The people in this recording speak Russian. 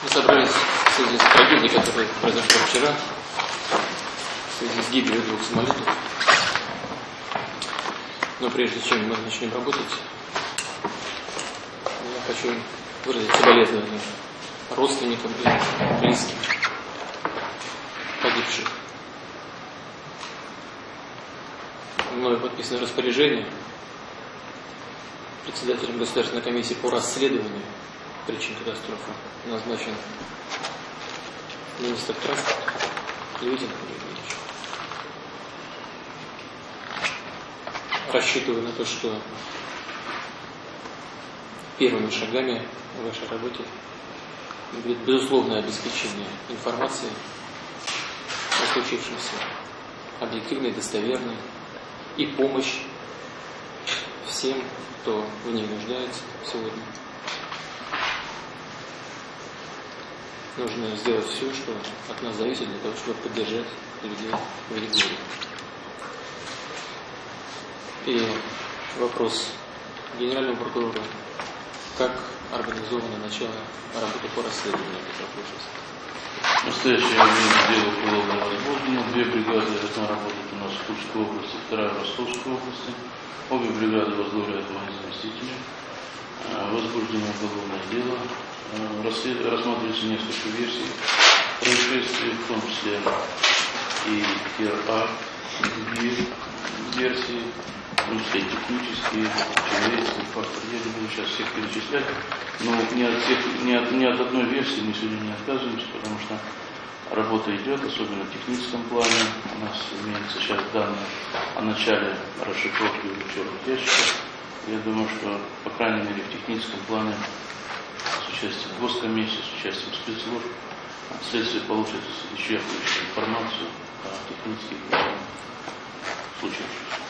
Мы собрались в связи с трагедией, которая произошла вчера, в связи с гибелью двух самолетов. Но прежде чем мы начнем работать, я хочу выразить соболезнования родственникам и близким погибших. Мною подписано распоряжение председателем Государственной комиссии по расследованию причин катастрофы назначен министр транспорта Левитин Юрьевич. Рассчитываю на то, что первыми шагами в вашей работе будет безусловное обеспечение информации о случившемся, объективной, достоверной, и помощь всем, кто в ней нуждается сегодня. Нужно сделать все, что от нас зависит, для того, чтобы поддержать людей в регионе. И вопрос генеральному прокурору. Как организовано начало работы по расследованию происшествия? В настоящее время дело уголовно возбуждено. Две бригады должна работать у нас в Тульской области, вторая в Ростовской области. Обе бригады возглавляют военные заместители. Э, возбуждено уголовное дело. Э, рассматривается несколько версий происшествия, в том числе и РА, другие версии, в том числе технические, человеческие факторы. Я не буду сейчас всех перечислять, но ни от, всех, ни, от, ни от одной версии мы сегодня не отказываемся, потому что работа идет, особенно в техническом плане. У нас имеются сейчас данные о начале расшифровки черных ящиков. Я думаю, что, по крайней мере, в техническом плане с участием госкомиссии, с участием спецслужб, следствие получит исчерпывающую информацию о технических случаях.